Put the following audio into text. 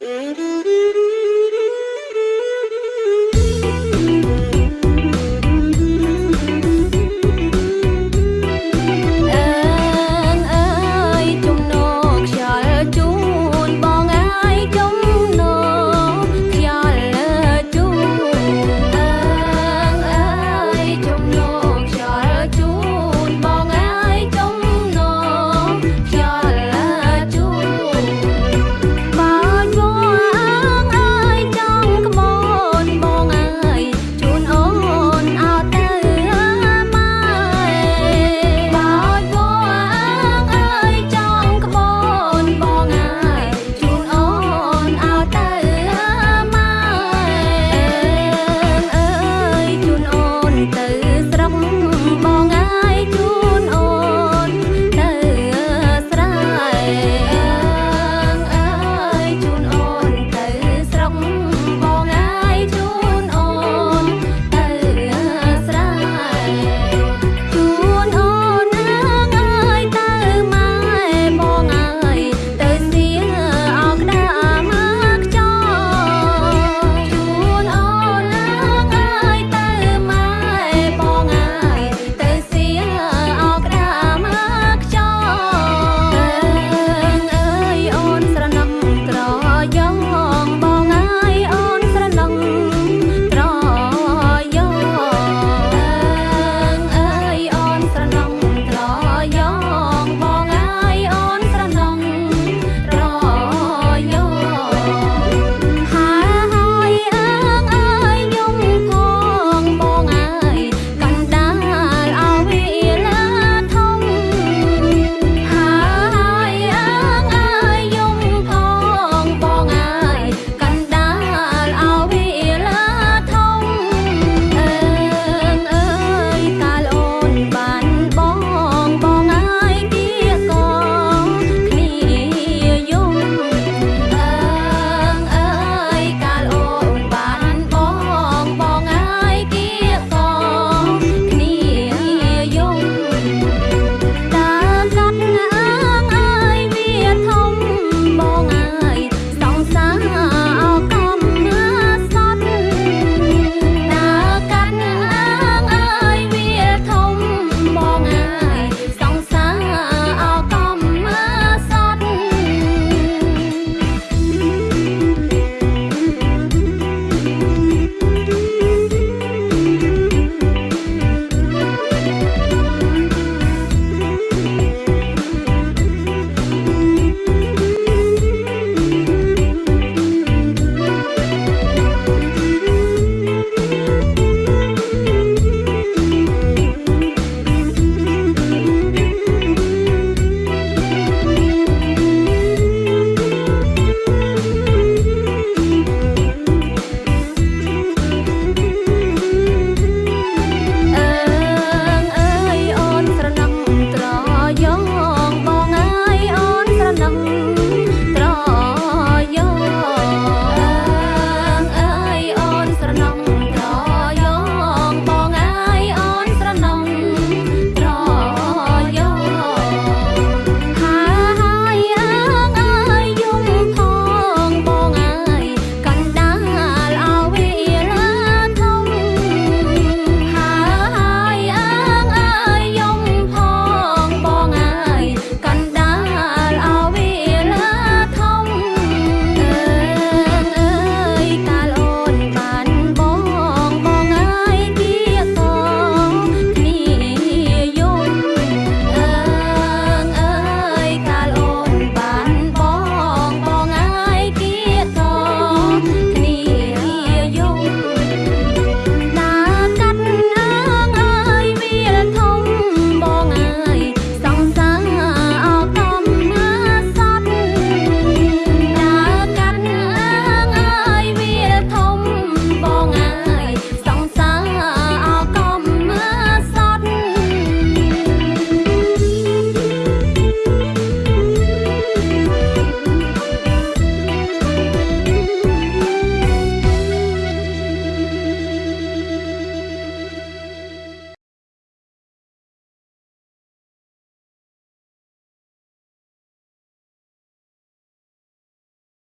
Mm-hmm.